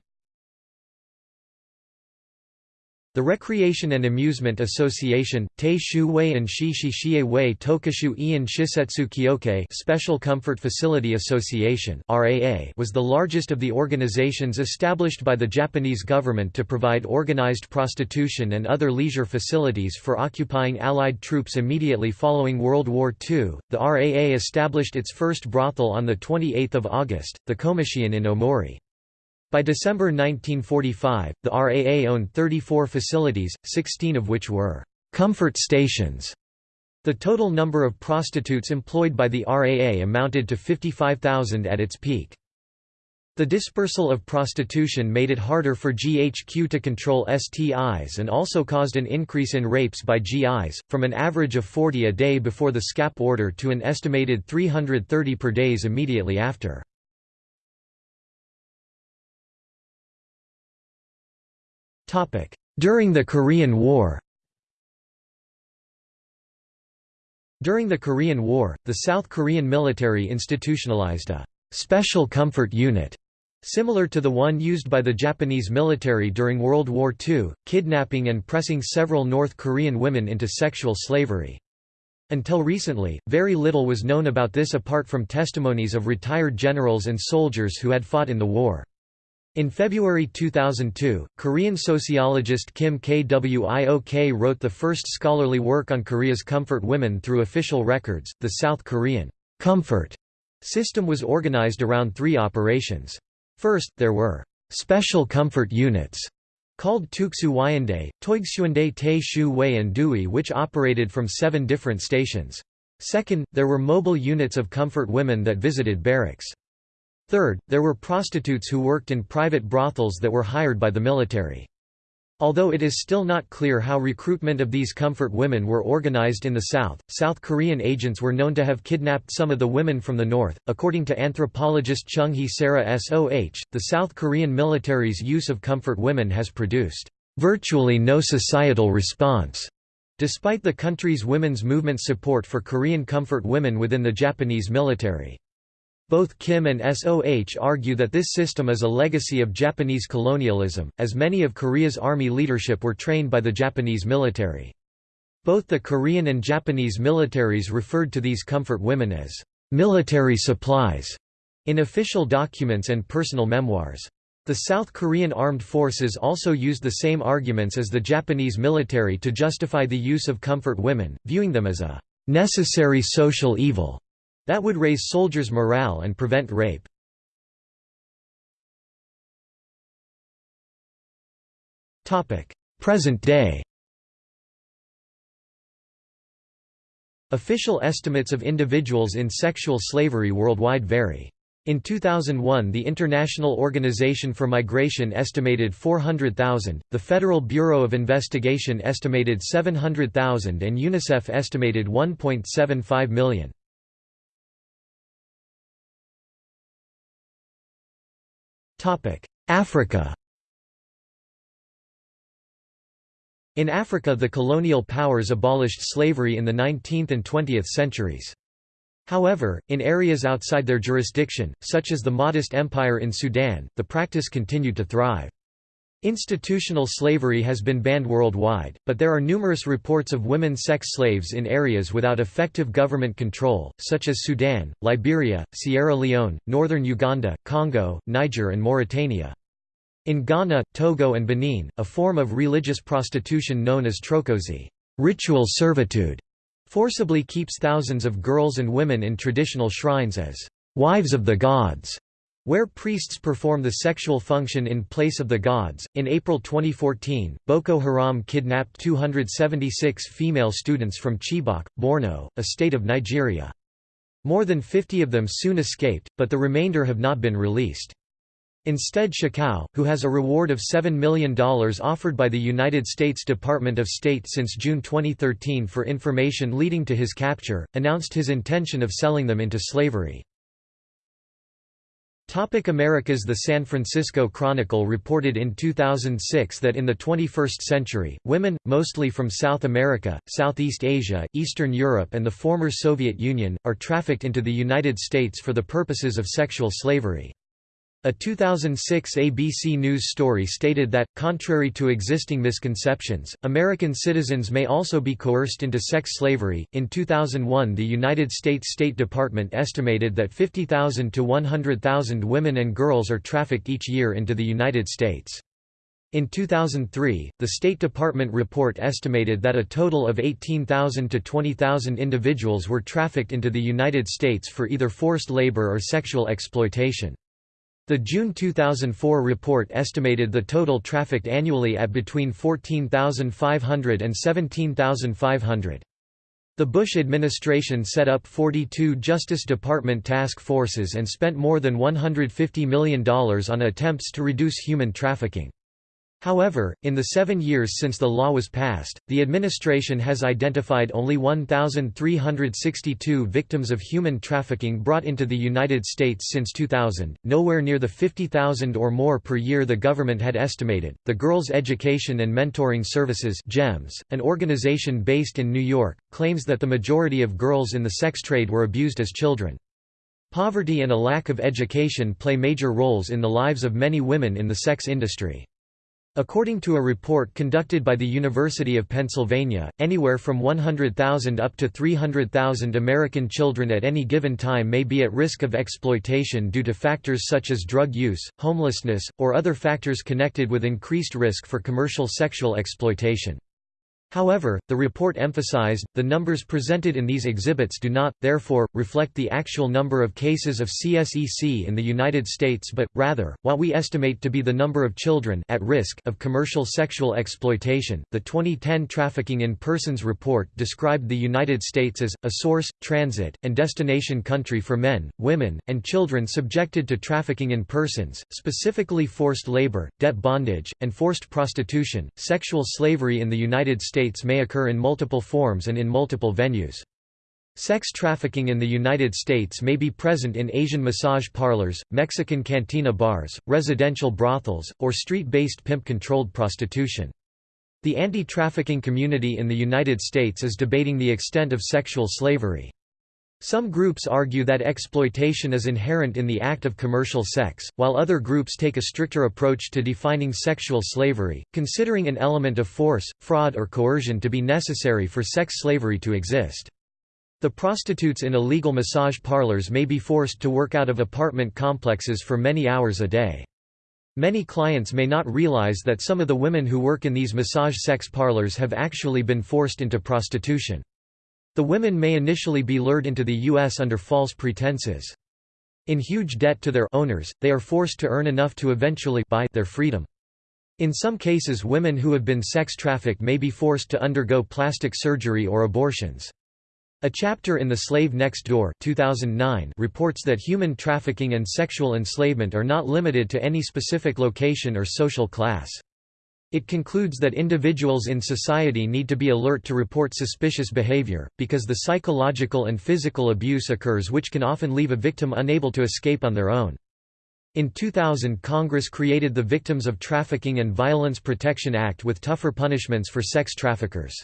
The Recreation and Amusement Association, Tei Shu Wei and Shi Shishie Wei Tokishu Ian Shisetsu Kyokai Special Comfort Facility Association was the largest of the organizations established by the Japanese government to provide organized prostitution and other leisure facilities for occupying Allied troops immediately following World War II. The RAA established its first brothel on 28 August, the Komachien in Omori. By December 1945, the RAA owned 34 facilities, 16 of which were «comfort stations». The total number of prostitutes employed by the RAA amounted to 55,000 at its peak. The dispersal of prostitution made it harder for GHQ to control STIs and also caused an increase in rapes by GIs, from an average of 40 a day before the SCAP order to an estimated 330 per days immediately after. During the Korean War During the Korean War, the South Korean military institutionalized a «special comfort unit» Similar to the one used by the Japanese military during World War II, kidnapping and pressing several North Korean women into sexual slavery. Until recently, very little was known about this apart from testimonies of retired generals and soldiers who had fought in the war. In February 2002, Korean sociologist Kim Gwi-ok wrote the first scholarly work on Korea's comfort women through official records. The South Korean comfort system was organized around three operations. First, there were special comfort units called Tuksu Wyande, Toigsuande Te Shu Wei and Dui which operated from seven different stations. Second, there were mobile units of comfort women that visited barracks. Third, there were prostitutes who worked in private brothels that were hired by the military. Although it is still not clear how recruitment of these comfort women were organized in the South, South Korean agents were known to have kidnapped some of the women from the North. According to anthropologist Chung Hee Sara Soh, the South Korean military's use of comfort women has produced virtually no societal response, despite the country's women's movement support for Korean comfort women within the Japanese military. Both Kim and SOH argue that this system is a legacy of Japanese colonialism, as many of Korea's army leadership were trained by the Japanese military. Both the Korean and Japanese militaries referred to these comfort women as military supplies in official documents and personal memoirs. The South Korean armed forces also used the same arguments as the Japanese military to justify the use of comfort women, viewing them as a necessary social evil. That would raise soldiers' morale and prevent rape. Present day Official estimates of individuals in sexual slavery worldwide vary. In 2001 the International Organization for Migration estimated 400,000, the Federal Bureau of Investigation estimated 700,000 and UNICEF estimated 1.75 million. Africa In Africa the colonial powers abolished slavery in the 19th and 20th centuries. However, in areas outside their jurisdiction, such as the Mahdist Empire in Sudan, the practice continued to thrive. Institutional slavery has been banned worldwide, but there are numerous reports of women sex slaves in areas without effective government control, such as Sudan, Liberia, Sierra Leone, northern Uganda, Congo, Niger and Mauritania. In Ghana, Togo and Benin, a form of religious prostitution known as trokosi ritual servitude", forcibly keeps thousands of girls and women in traditional shrines as «wives of the gods» where priests perform the sexual function in place of the gods. In April 2014, Boko Haram kidnapped 276 female students from Chibok, Borno, a state of Nigeria. More than 50 of them soon escaped, but the remainder have not been released. Instead Shekau, who has a reward of $7 million offered by the United States Department of State since June 2013 for information leading to his capture, announced his intention of selling them into slavery. Topic Americas The San Francisco Chronicle reported in 2006 that in the 21st century, women, mostly from South America, Southeast Asia, Eastern Europe and the former Soviet Union, are trafficked into the United States for the purposes of sexual slavery. A 2006 ABC News story stated that, contrary to existing misconceptions, American citizens may also be coerced into sex slavery. In 2001, the United States State Department estimated that 50,000 to 100,000 women and girls are trafficked each year into the United States. In 2003, the State Department report estimated that a total of 18,000 to 20,000 individuals were trafficked into the United States for either forced labor or sexual exploitation. The June 2004 report estimated the total trafficked annually at between 14,500 and 17,500. The Bush administration set up 42 Justice Department task forces and spent more than $150 million on attempts to reduce human trafficking. However, in the seven years since the law was passed, the administration has identified only 1,362 victims of human trafficking brought into the United States since 2000, nowhere near the 50,000 or more per year the government had estimated. The Girls Education and Mentoring Services (GEMS), an organization based in New York, claims that the majority of girls in the sex trade were abused as children. Poverty and a lack of education play major roles in the lives of many women in the sex industry. According to a report conducted by the University of Pennsylvania, anywhere from 100,000 up to 300,000 American children at any given time may be at risk of exploitation due to factors such as drug use, homelessness, or other factors connected with increased risk for commercial sexual exploitation. However, the report emphasized, the numbers presented in these exhibits do not, therefore, reflect the actual number of cases of CSEC in the United States but, rather, what we estimate to be the number of children at risk of commercial sexual exploitation. The 2010 Trafficking in Persons report described the United States as, a source, transit, and destination country for men, women, and children subjected to trafficking in persons, specifically forced labor, debt bondage, and forced prostitution. Sexual slavery in the United States States may occur in multiple forms and in multiple venues. Sex trafficking in the United States may be present in Asian massage parlors, Mexican cantina bars, residential brothels, or street-based pimp-controlled prostitution. The anti-trafficking community in the United States is debating the extent of sexual slavery. Some groups argue that exploitation is inherent in the act of commercial sex, while other groups take a stricter approach to defining sexual slavery, considering an element of force, fraud or coercion to be necessary for sex slavery to exist. The prostitutes in illegal massage parlors may be forced to work out of apartment complexes for many hours a day. Many clients may not realize that some of the women who work in these massage sex parlors have actually been forced into prostitution. The women may initially be lured into the U.S. under false pretenses. In huge debt to their owners, they are forced to earn enough to eventually buy their freedom. In some cases women who have been sex trafficked may be forced to undergo plastic surgery or abortions. A chapter in The Slave Next Door 2009 reports that human trafficking and sexual enslavement are not limited to any specific location or social class. It concludes that individuals in society need to be alert to report suspicious behavior, because the psychological and physical abuse occurs which can often leave a victim unable to escape on their own. In 2000 Congress created the Victims of Trafficking and Violence Protection Act with tougher punishments for sex traffickers.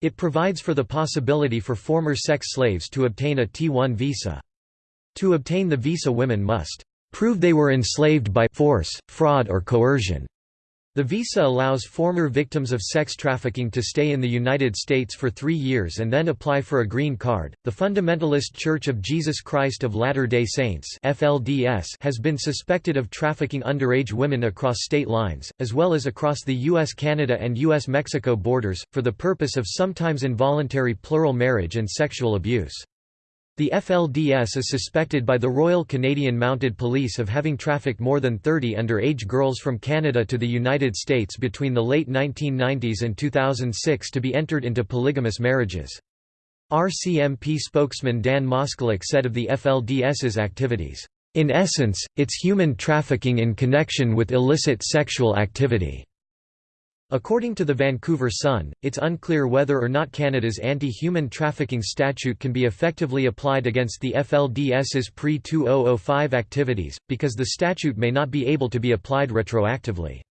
It provides for the possibility for former sex slaves to obtain a T1 visa. To obtain the visa women must prove they were enslaved by force, fraud or coercion the visa allows former victims of sex trafficking to stay in the United States for three years and then apply for a green card. The Fundamentalist Church of Jesus Christ of Latter day Saints (FLDS) has been suspected of trafficking underage women across state lines, as well as across the U.S.-Canada and U.S.-Mexico borders, for the purpose of sometimes involuntary plural marriage and sexual abuse. The FLDS is suspected by the Royal Canadian Mounted Police of having trafficked more than 30 underage girls from Canada to the United States between the late 1990s and 2006 to be entered into polygamous marriages. RCMP spokesman Dan Moskaluk said of the FLDS's activities, "...in essence, it's human trafficking in connection with illicit sexual activity." According to the Vancouver Sun, it's unclear whether or not Canada's anti-human trafficking statute can be effectively applied against the FLDS's pre-2005 activities, because the statute may not be able to be applied retroactively.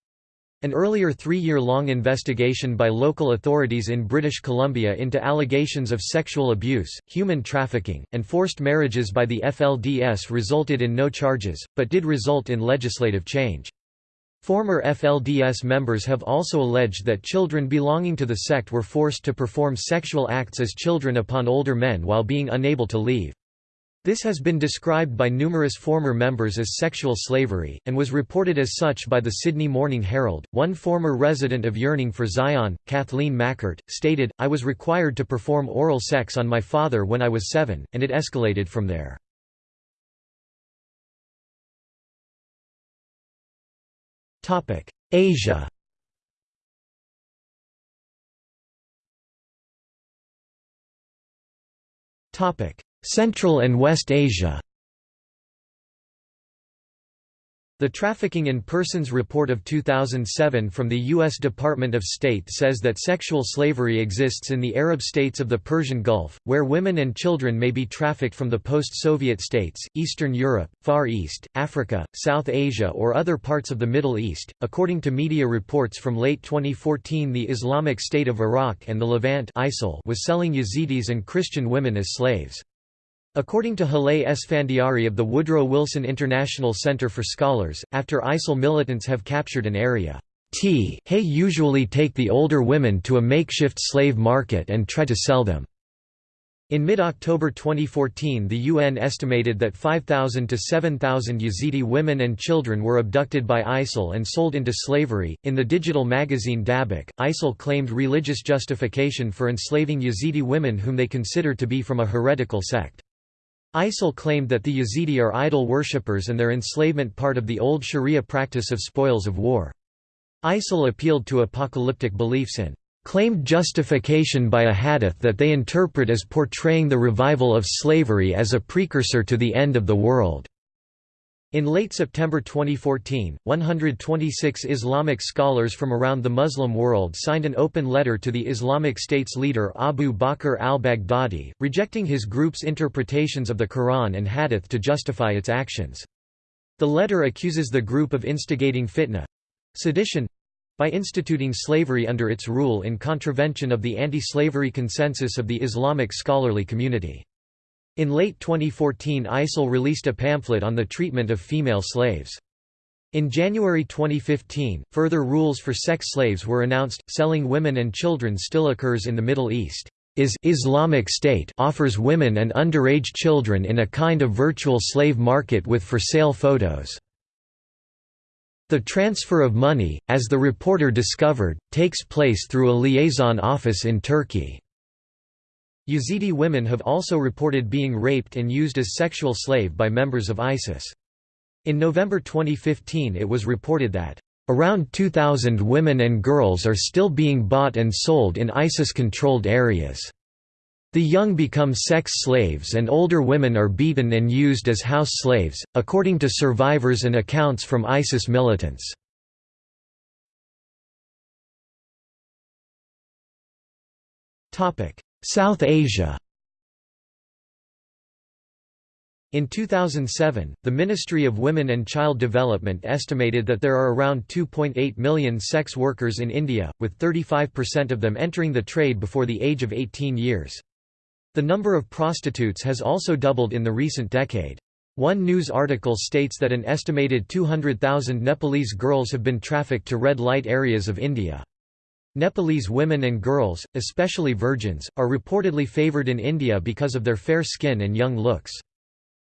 An earlier three-year-long investigation by local authorities in British Columbia into allegations of sexual abuse, human trafficking, and forced marriages by the FLDS resulted in no charges, but did result in legislative change. Former FLDS members have also alleged that children belonging to the sect were forced to perform sexual acts as children upon older men while being unable to leave. This has been described by numerous former members as sexual slavery, and was reported as such by the Sydney Morning Herald. One former resident of Yearning for Zion, Kathleen Mackert, stated, I was required to perform oral sex on my father when I was seven, and it escalated from there. Asia. Topic: Central and West Asia The Trafficking in Persons Report of 2007 from the U.S. Department of State says that sexual slavery exists in the Arab states of the Persian Gulf, where women and children may be trafficked from the post-Soviet states, Eastern Europe, Far East, Africa, South Asia or other parts of the Middle East. According to media reports from late 2014 the Islamic State of Iraq and the Levant ISIL was selling Yazidis and Christian women as slaves. According to Haleh Esfandiari of the Woodrow Wilson International Center for Scholars, after ISIL militants have captured an area, T hay usually take the older women to a makeshift slave market and try to sell them. In mid-October 2014 the UN estimated that 5,000 to 7,000 Yazidi women and children were abducted by ISIL and sold into slavery. In the digital magazine Dabiq, ISIL claimed religious justification for enslaving Yazidi women whom they consider to be from a heretical sect. ISIL claimed that the Yazidi are idol worshippers and their enslavement part of the old Sharia practice of spoils of war. ISIL appealed to apocalyptic beliefs and claimed justification by a hadith that they interpret as portraying the revival of slavery as a precursor to the end of the world. In late September 2014, 126 Islamic scholars from around the Muslim world signed an open letter to the Islamic State's leader Abu Bakr al-Baghdadi, rejecting his group's interpretations of the Quran and Hadith to justify its actions. The letter accuses the group of instigating fitna—sedition—by instituting slavery under its rule in contravention of the anti-slavery consensus of the Islamic scholarly community. In late 2014 ISIL released a pamphlet on the treatment of female slaves. In January 2015, further rules for sex slaves were announced. Selling women and children still occurs in the Middle East. Is Islamic State offers women and underage children in a kind of virtual slave market with for sale photos. The transfer of money, as the reporter discovered, takes place through a liaison office in Turkey. Yazidi women have also reported being raped and used as sexual slave by members of ISIS. In November 2015 it was reported that, "...around 2,000 women and girls are still being bought and sold in ISIS-controlled areas." The young become sex slaves and older women are beaten and used as house slaves, according to survivors and accounts from ISIS militants. South Asia In 2007, the Ministry of Women and Child Development estimated that there are around 2.8 million sex workers in India, with 35% of them entering the trade before the age of 18 years. The number of prostitutes has also doubled in the recent decade. One news article states that an estimated 200,000 Nepalese girls have been trafficked to red light areas of India. Nepalese women and girls, especially virgins, are reportedly favored in India because of their fair skin and young looks.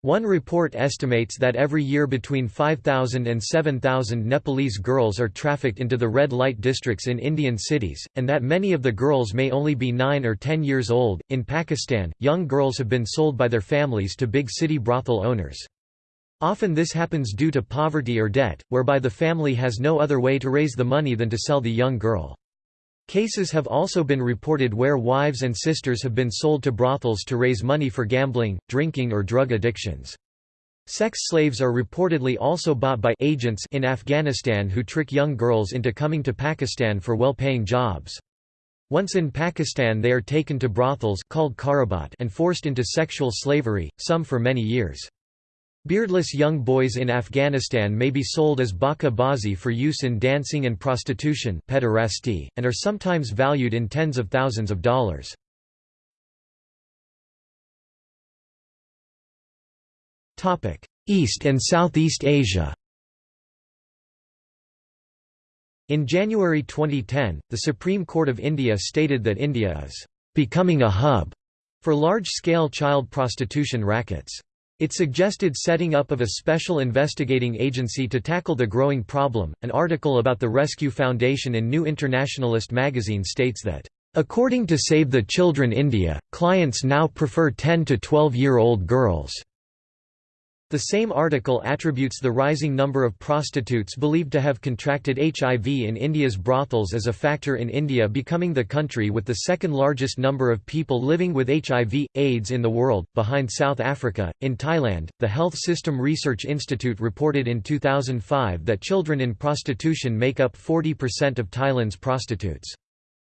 One report estimates that every year between 5,000 and 7,000 Nepalese girls are trafficked into the red light districts in Indian cities, and that many of the girls may only be 9 or 10 years old. In Pakistan, young girls have been sold by their families to big city brothel owners. Often this happens due to poverty or debt, whereby the family has no other way to raise the money than to sell the young girl. Cases have also been reported where wives and sisters have been sold to brothels to raise money for gambling, drinking or drug addictions. Sex slaves are reportedly also bought by agents in Afghanistan who trick young girls into coming to Pakistan for well-paying jobs. Once in Pakistan they are taken to brothels called karabat and forced into sexual slavery, some for many years. Beardless young boys in Afghanistan may be sold as bacha bazi for use in dancing and prostitution pederasty, and are sometimes valued in tens of thousands of dollars. East and Southeast Asia In January 2010, the Supreme Court of India stated that India is becoming a hub for large-scale child prostitution rackets. It suggested setting up of a special investigating agency to tackle the growing problem. An article about the Rescue Foundation in New Internationalist magazine states that, According to Save the Children India, clients now prefer 10 to 12 year old girls. The same article attributes the rising number of prostitutes believed to have contracted HIV in India's brothels as a factor in India becoming the country with the second largest number of people living with HIV, AIDS in the world, behind South Africa. In Thailand, the Health System Research Institute reported in 2005 that children in prostitution make up 40% of Thailand's prostitutes.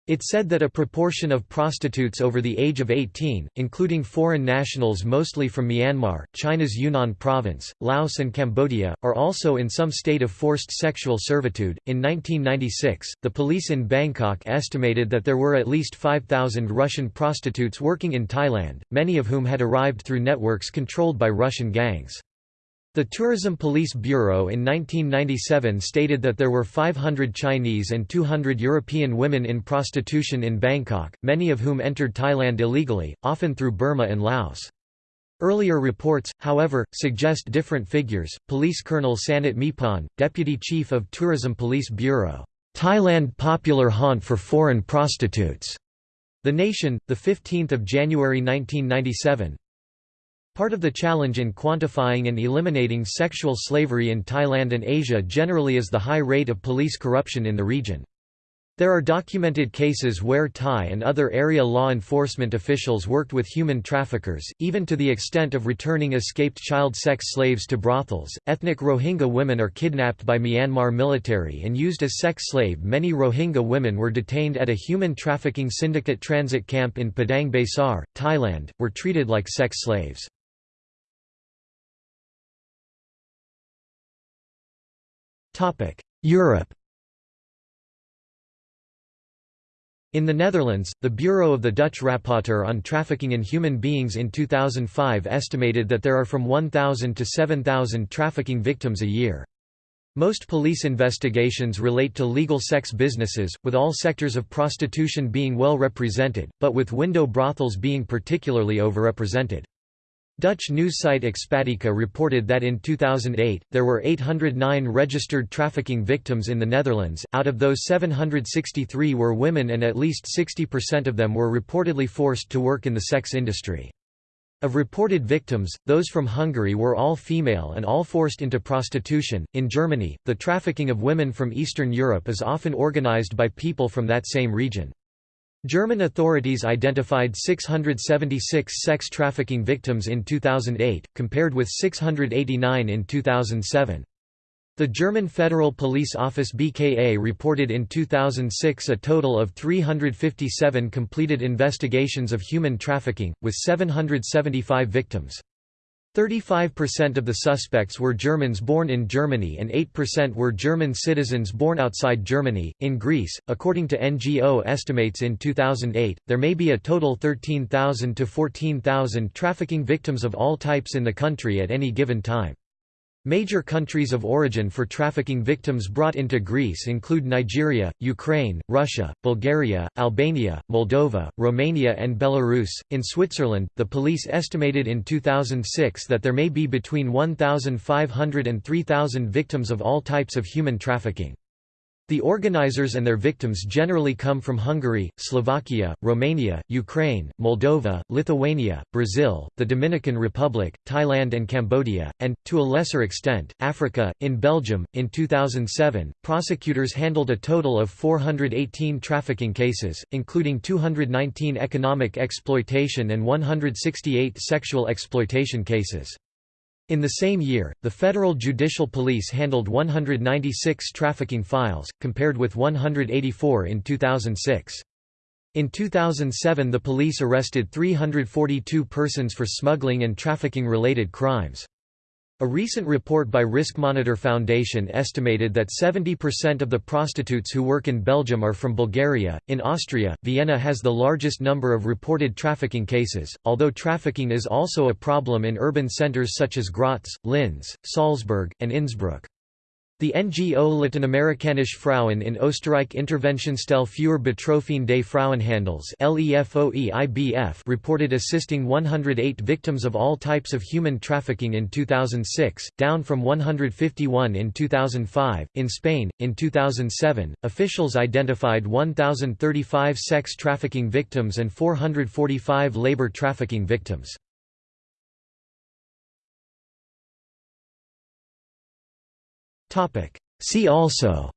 It said that a proportion of prostitutes over the age of 18, including foreign nationals mostly from Myanmar, China's Yunnan province, Laos, and Cambodia, are also in some state of forced sexual servitude. In 1996, the police in Bangkok estimated that there were at least 5,000 Russian prostitutes working in Thailand, many of whom had arrived through networks controlled by Russian gangs. The Tourism Police Bureau in 1997 stated that there were 500 Chinese and 200 European women in prostitution in Bangkok, many of whom entered Thailand illegally, often through Burma and Laos. Earlier reports, however, suggest different figures. Police Colonel Sanit Mipan, Deputy Chief of Tourism Police Bureau, Thailand popular haunt for foreign prostitutes. The Nation, the 15th of January 1997, Part of the challenge in quantifying and eliminating sexual slavery in Thailand and Asia generally is the high rate of police corruption in the region. There are documented cases where Thai and other area law enforcement officials worked with human traffickers, even to the extent of returning escaped child sex slaves to brothels. Ethnic Rohingya women are kidnapped by Myanmar military and used as sex slave. Many Rohingya women were detained at a human trafficking syndicate transit camp in Padang Besar, Thailand, were treated like sex slaves. Europe In the Netherlands, the Bureau of the Dutch Rapporteur on Trafficking in Human Beings in 2005 estimated that there are from 1,000 to 7,000 trafficking victims a year. Most police investigations relate to legal sex businesses, with all sectors of prostitution being well represented, but with window brothels being particularly overrepresented. Dutch news site Expatica reported that in 2008, there were 809 registered trafficking victims in the Netherlands, out of those 763 were women and at least 60% of them were reportedly forced to work in the sex industry. Of reported victims, those from Hungary were all female and all forced into prostitution. In Germany, the trafficking of women from Eastern Europe is often organized by people from that same region. German authorities identified 676 sex trafficking victims in 2008, compared with 689 in 2007. The German Federal Police Office BKA reported in 2006 a total of 357 completed investigations of human trafficking, with 775 victims. 35% of the suspects were Germans born in Germany and 8% were German citizens born outside Germany. In Greece, according to NGO estimates in 2008, there may be a total 13,000 to 14,000 trafficking victims of all types in the country at any given time. Major countries of origin for trafficking victims brought into Greece include Nigeria, Ukraine, Russia, Bulgaria, Albania, Moldova, Romania, and Belarus. In Switzerland, the police estimated in 2006 that there may be between 1,500 and 3,000 victims of all types of human trafficking. The organizers and their victims generally come from Hungary, Slovakia, Romania, Ukraine, Moldova, Lithuania, Brazil, the Dominican Republic, Thailand, and Cambodia, and, to a lesser extent, Africa. In Belgium, in 2007, prosecutors handled a total of 418 trafficking cases, including 219 economic exploitation and 168 sexual exploitation cases. In the same year, the Federal Judicial Police handled 196 trafficking files, compared with 184 in 2006. In 2007 the police arrested 342 persons for smuggling and trafficking-related crimes. A recent report by Risk Monitor Foundation estimated that 70% of the prostitutes who work in Belgium are from Bulgaria. In Austria, Vienna has the largest number of reported trafficking cases, although trafficking is also a problem in urban centers such as Graz, Linz, Salzburg, and Innsbruck. The NGO Lateinamerikanische Frauen in Österreich Interventionsstelle für Betroffene des Frauenhandels reported assisting 108 victims of all types of human trafficking in 2006, down from 151 in 2005. In Spain, in 2007, officials identified 1,035 sex trafficking victims and 445 labor trafficking victims. See also.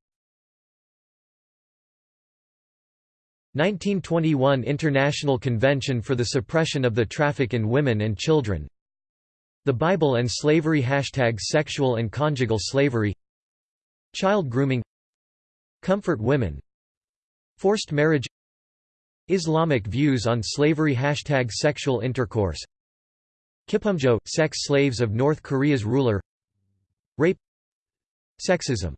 1921 International Convention for the Suppression of the Traffic in Women and Children. The Bible and Slavery Hashtag Sexual and Conjugal Slavery. Child Grooming. Comfort Women. Forced Marriage. Islamic Views on Slavery Hashtag Sexual Intercourse. Kippumjo – Sex slaves of North Korea's ruler. Rape Sexism